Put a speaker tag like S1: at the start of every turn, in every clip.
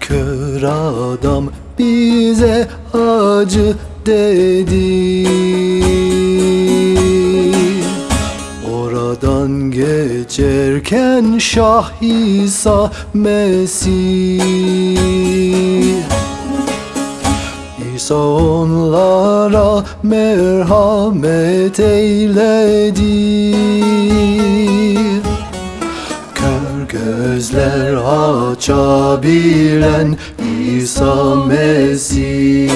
S1: Kör adam bize acı dedi. Oradan geçerken Şah İsa Mesih. İsa onlara merhamet eyledi gözler açabilen İsa Mesih.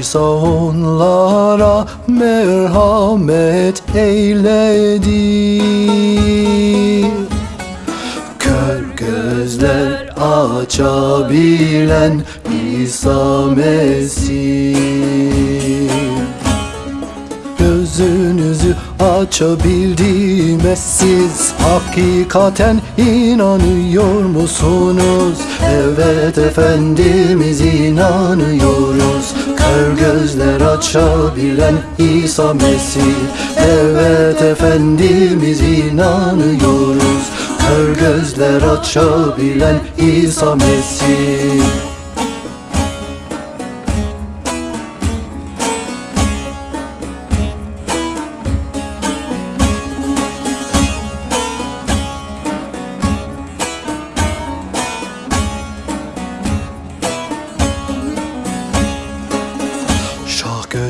S1: İsa onlara merhamet eyledi. Kör gözler açabilen İsa Mesih açabildiğime siz Hakikaten inanıyor musunuz? Evet Efendimiz inanıyoruz. Kör gözler açabilen İsa Mesih. Evet Efendimiz inanıyoruz. Kör gözler açabilen İsa Mesih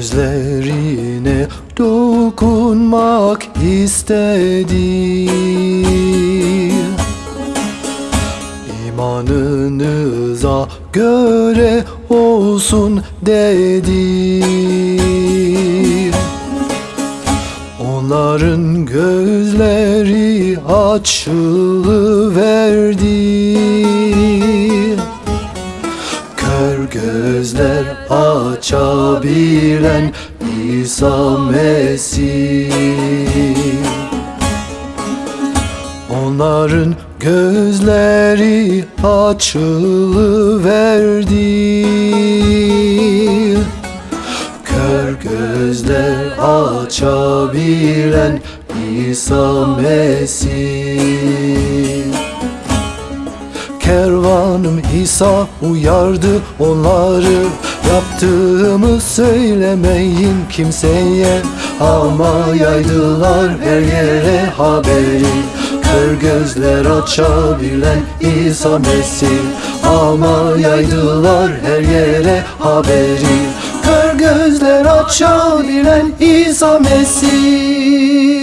S1: gözlerine dokunmak istedi İmanınıza göre olsun dedi Onların gözleri açılıverdi Kör gözler açabilen İsa Mesih. Onların gözleri açılıverdi. Kör gözler açabilen İsa Mesih Kervanım İsa uyardı onları. Yaptığımı söylemeyin kimseye. Ama yaydılar her yere haberi. Kör gözler açabilen İsa Mesih. Ama yaydılar her yere haberi. Kör gözler açabilen İsa Mesih